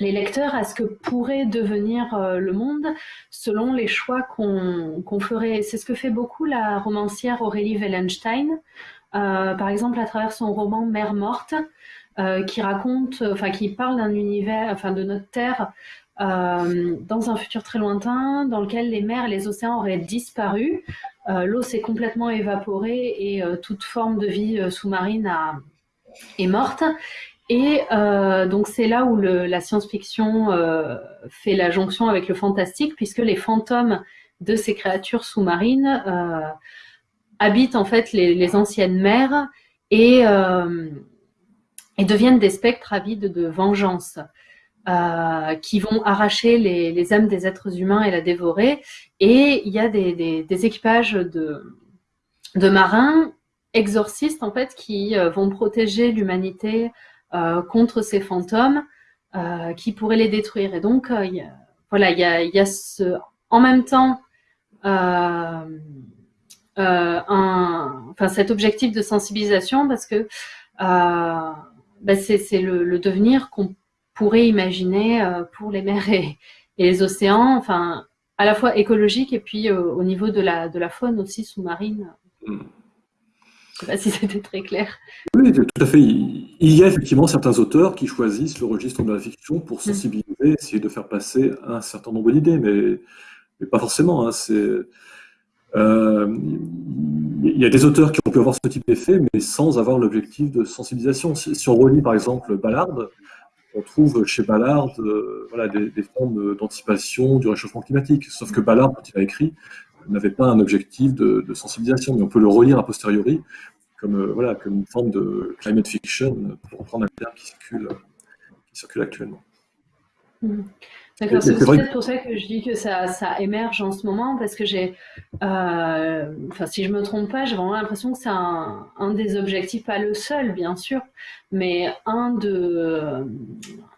les lecteurs à ce que pourrait devenir euh, le monde selon les choix qu'on ferait. C'est ce que fait beaucoup la romancière Aurélie Wellenstein, euh, par exemple à travers son roman Mère morte, euh, qui raconte, enfin qui parle d'un univers, enfin de notre Terre dans un futur très lointain, dans lequel les mers et les océans auraient disparu, l'eau s'est complètement évaporée et toute forme de vie sous-marine est morte. Et euh, donc c'est là où la science-fiction euh, fait la jonction avec le fantastique, puisque les fantômes de ces créatures sous-marines euh, habitent en fait les, anciennes mers euh, et, deviennent des spectres avides de vengeance, euh, qui vont arracher les, âmes des êtres humains et la dévorer. Et il y a des, équipages de, marins exorcistes en fait qui euh, vont protéger l'humanité euh, contre ces fantômes qui pourraient les détruire. Et donc, voilà, il y a, en même temps enfin, cet objectif de sensibilisation parce que bah, c'est le, le, devenir qu'on pourrait imaginer pour les mers et, et, les océans, enfin, à la fois écologique et puis au niveau de la, de la faune aussi sous-marine. Mm. Je ne sais pas si c'était très clair. Oui, tout à fait. Il y a effectivement certains auteurs qui choisissent le registre de la fiction pour mm. sensibiliser, essayer de faire passer un certain nombre d'idées, mais, mais, pas forcément. Hein. Euh, il y a des auteurs qui ont pu avoir ce type d'effet, mais sans avoir l'objectif de sensibilisation. Si, on relit par exemple Ballard, on trouve chez Ballard euh, des, formes d'anticipation du réchauffement climatique. Sauf que Ballard, quand il a écrit, n'avait pas un objectif de, sensibilisation, mais on peut le relire a posteriori comme, euh, voilà, comme une forme de climate fiction, pour reprendre un terme qui circule, actuellement. Mmh. C'est peut-être pour ça que je dis que ça, ça, émerge en ce moment, parce que j'ai, euh, enfin si je me trompe pas, j'ai vraiment l'impression que c'est un, un, des objectifs, pas le seul bien sûr, mais un, de,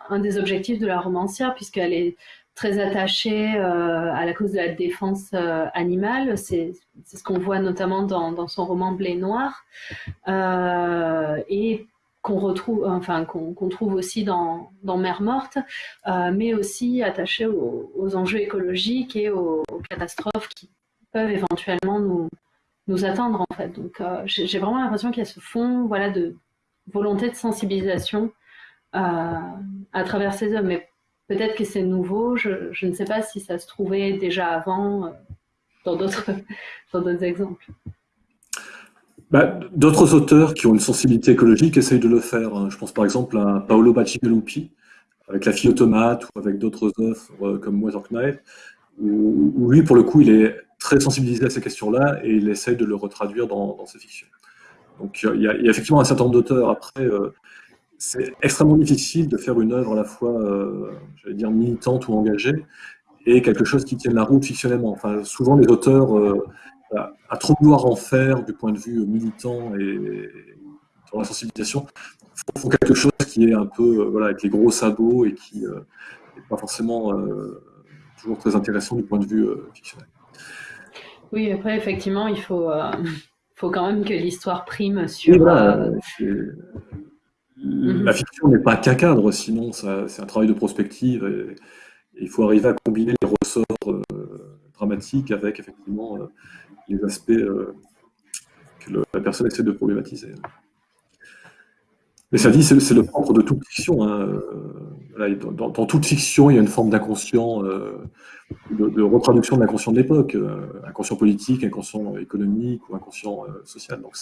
un des objectifs de la romancière, puisqu'elle est très attachée euh, à la cause de la défense euh, animale. C'est ce qu'on voit notamment dans, dans, son roman Blé Noir euh, et qu'on retrouve, enfin qu'on trouve aussi dans, dans Mère morte, mais aussi attaché aux, enjeux écologiques et aux, catastrophes qui peuvent éventuellement nous, nous attendre en fait. Donc j'ai vraiment l'impression qu'il y a ce fond voilà, de volonté de sensibilisation à travers ces œuvres. Mais peut-être que c'est nouveau, je, je, ne sais pas si ça se trouvait déjà avant [laughs] dans d'autres exemples. Bah, d'autres auteurs qui ont une sensibilité écologique essayent de le faire. Hein. Je pense par exemple à Paolo Bacigalupi, avec La fille automate, ou avec d'autres œuvres euh, comme Weather Knife, où, lui, pour le coup, il est très sensibilisé à ces questions-là et il essaye de le retraduire dans, ses fictions. Donc il y, a, effectivement un certain nombre d'auteurs. Après, euh, c'est extrêmement difficile de faire une œuvre à la fois, euh, j'allais dire, militante ou engagée, et quelque chose qui tienne la route fictionnellement. Enfin, souvent, les auteurs à, trop vouloir en faire du point de vue militant et dans la sensibilisation, font quelque chose qui est un peu euh, voilà, avec les gros sabots et qui n'est euh, pas forcément euh, toujours très intéressant du point de vue fictionnel. Oui, après, effectivement, il faut, faut quand même que l'histoire prime sur... Mhm. La fiction n'est pas qu'un cadre, sinon c'est un travail de prospective et, il faut arriver à combiner les ressorts dramatiques avec effectivement les aspects euh, que la personne essaie de problématiser. Mais ça dit, c'est le propre de toute fiction. Hein. Euh, dans, toute fiction, il y a une forme d'inconscient, euh, de, retraduction de l'inconscient de l'époque, inconscient politique, inconscient économique ou inconscient social. Donc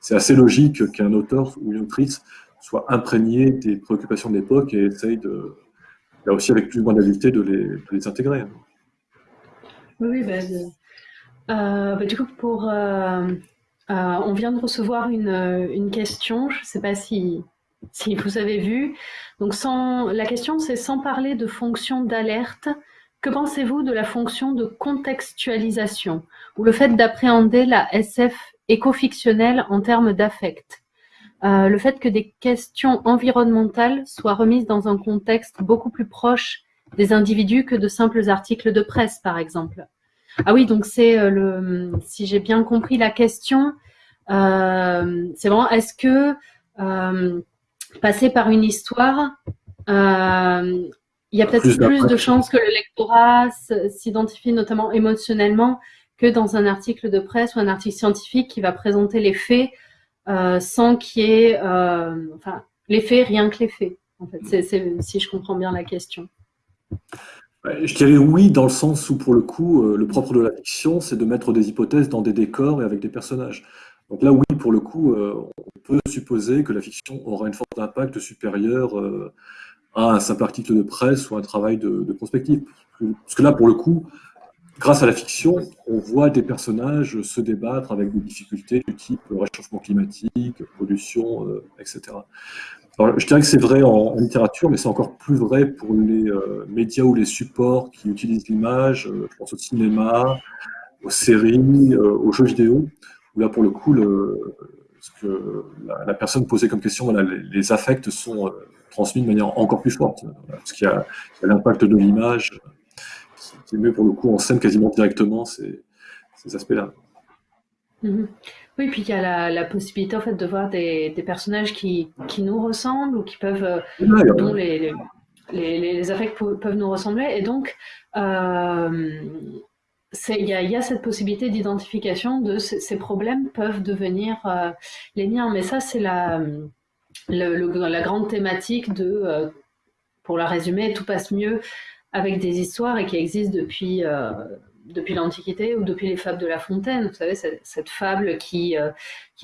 c'est assez logique qu'un auteur ou une autrice soit imprégné des préoccupations de l'époque et essaye de, là aussi avec plus ou moins d'habileté, de les, intégrer. Oui, ben, euh, bah, du coup, euh, euh, on vient de recevoir une, question, je ne sais pas si, si vous avez vu. Donc, sans, la question, c'est sans parler de fonction d'alerte, que pensez-vous de la fonction de contextualisation ou le fait d'appréhender la SF éco-fictionnelle en termes d'affect? Le fait que des questions environnementales soient remises dans un contexte beaucoup plus proche des individus que de simples articles de presse, par exemple. Ah oui, donc c'est euh, le, si j'ai bien compris la question, euh, c'est vraiment, est-ce que euh, passer par une histoire, il y a peut-être plus, de chances que le lectorat s'identifie notamment émotionnellement que dans un article de presse ou un article scientifique qui va présenter les faits sans qu'il y ait, enfin, les faits, rien que les faits. En fait, c'est si je comprends bien la question. Je dirais oui, dans le sens où, pour le coup, euh, le propre de la fiction, c'est de mettre des hypothèses dans des décors et avec des personnages. Donc là, oui, pour le coup, euh, on peut supposer que la fiction aura une force d'impact supérieure euh, à un simple article de presse ou un travail de, prospective. Parce que là, pour le coup, grâce à la fiction, on voit des personnages se débattre avec des difficultés du type réchauffement climatique, pollution, etc je dirais que c'est vrai en, littérature, mais c'est encore plus vrai pour les euh, médias ou les supports qui utilisent l'image. Euh, je pense au cinéma, aux séries, euh, aux jeux vidéo, où là, pour le coup, ce que la, personne posait comme question, voilà, les, affects sont transmis de manière encore plus forte, parce qu'il y a, l'impact de l'image qui, met pour le coup en scène quasiment directement ces, ces aspects-là. Mm-hmm. Oui, puis il y a la, possibilité en fait de voir des, personnages qui, nous ressemblent ou qui peuvent, euh, dont les, les, affects peuvent nous ressembler. Et donc, euh, il y, a cette possibilité d'identification de ces, problèmes peuvent devenir euh, les miens. Mais ça, c'est la, la grande thématique de, pour la résumer, tout passe mieux avec des histoires et qui existent depuis depuis l'Antiquité ou depuis les fables de La Fontaine. Vous savez, cette, fable qui, euh,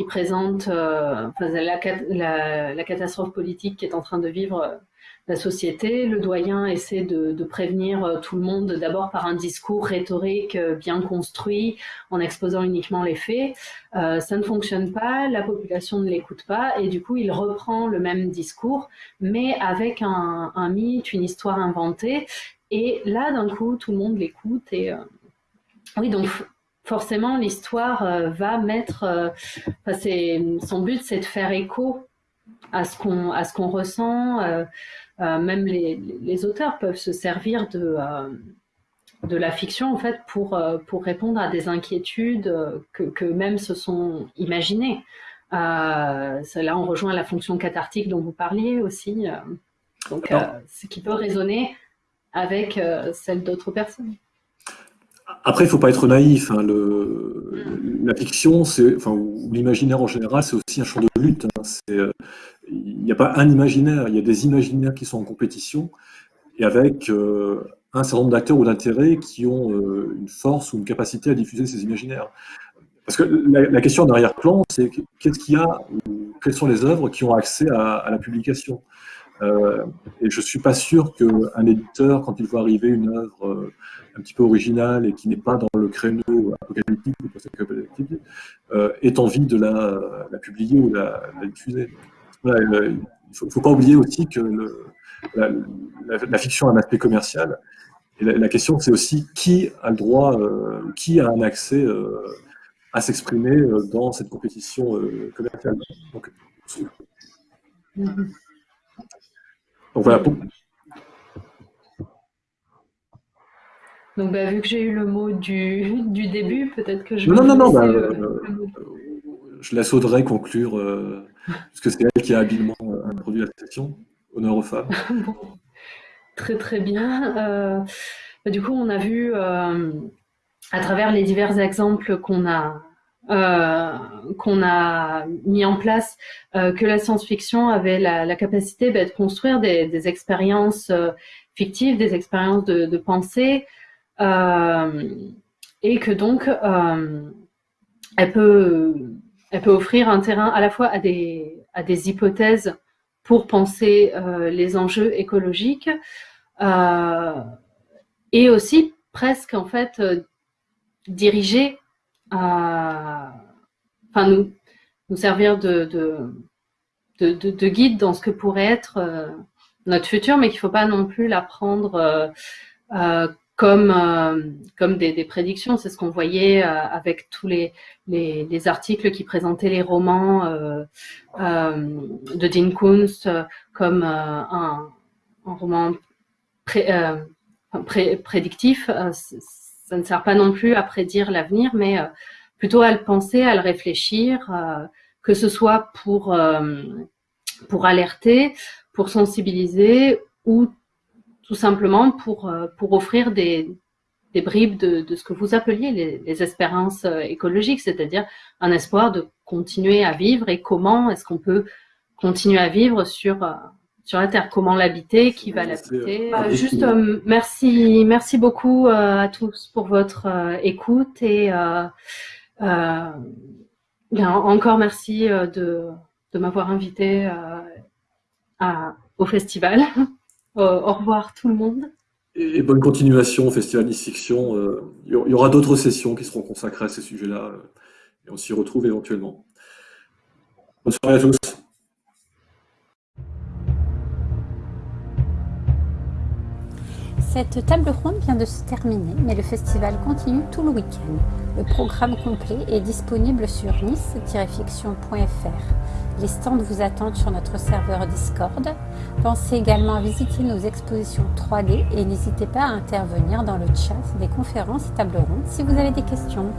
présente euh, la, catastrophe politique qui est en train de vivre euh, la société. Le doyen essaie de, prévenir tout le monde d'abord par un discours rhétorique bien construit, en exposant uniquement les faits. ça ne fonctionne pas, la population ne l'écoute pas, et du coup, il reprend le même discours, mais avec un mythe, une histoire inventée. Et là, d'un coup, tout le monde l'écoute et oui, donc forcément, l'histoire euh, va mettre. Euh, son but, c'est de faire écho à ce qu'on à ce qu'on ressent. Euh, même les, auteurs peuvent se servir de de la fiction en fait pour pour répondre à des inquiétudes que, que même se sont imaginées. là, on rejoint la fonction cathartique dont vous parliez aussi. donc, ce qui peut résonner avec celle d'autres personnes. Après, il ne faut pas être naïf. Hein, le, la fiction, enfin, ou l'imaginaire en général, c'est aussi un champ de lutte. Hein, euh, il n'y a pas un imaginaire, il y a des imaginaires qui sont en compétition, et avec euh, un certain nombre d'acteurs ou d'intérêts qui ont euh, une force ou une capacité à diffuser ces imaginaires. Parce que la, question en arrière-plan, c'est qu'est-ce qu'il y a, quelles sont les œuvres qui ont accès à, la publication Et je ne suis pas sûr qu'un éditeur, quand il voit arriver une œuvre un petit peu original et qui n'est pas dans le créneau apocalyptique ou post-apocalyptique, euh, ait envie de la, publier ou la, la diffuser. Euh, il ne faut, pas oublier aussi que la, fiction a un aspect commercial. Et la, question, c'est aussi qui a le droit, euh, qui a un accès à s'exprimer dans cette compétition commerciale. Donc, donc voilà, pour, Donc, bah, vu que j'ai eu le mot du, du début, peut-être que je Non, non, non, bah, euh, je laisse Audrey conclure, euh, parce que c'est elle qui a habilement euh, introduit la session. Honneur aux femmes. [laughs] Très, très bien. Bah, du coup, on a vu, à travers les divers exemples qu'on a, qu'on a mis en place, que la science-fiction avait la, capacité bah, de construire des, expériences fictives, des expériences de, de pensée, euh, et que donc euh, elle peut, elle peut offrir un terrain à la fois à des, à des hypothèses pour penser euh, les enjeux écologiques et aussi presque en fait diriger, enfin nous, servir de, de, de, de, guide dans ce que pourrait être notre futur, mais qu'il ne faut pas non plus la prendre comme, euh, comme des, des prédictions. C'est ce qu'on voyait euh, avec tous les, les, les, articles qui présentaient les romans euh, de Dean Kunst comme un, roman pré, pré, prédictif. Ça ne sert pas non plus à prédire l'avenir, mais plutôt à le penser, à le réfléchir, que ce soit pour, pour alerter, pour sensibiliser ou tout simplement pour, euh, pour offrir des, des bribes de, de, ce que vous appeliez les, les espérances euh, écologiques, c'est-à-dire un espoir de continuer à vivre et comment est-ce qu'on peut continuer à vivre sur, euh, sur la Terre, comment l'habiter, qui va l'habiter. juste merci, merci beaucoup à tous pour votre écoute et bien, encore merci de, de m'avoir invité à, au festival. [laughs] Euh, au revoir tout le monde. Et, bonne continuation au Festival Nice Fiction. Euh, il y aura d'autres sessions qui seront consacrées à ces sujets-là euh, et on s'y retrouve éventuellement. Bonne soirée à tous. Cette table ronde vient de se terminer, mais le festival continue tout le week-end. Le programme complet est disponible sur nice-fiction.fr. Les stands vous attendent sur notre serveur Discord. Pensez également à visiter nos expositions 3D et n'hésitez pas à intervenir dans le chat des conférences et tables rondes si vous avez des questions.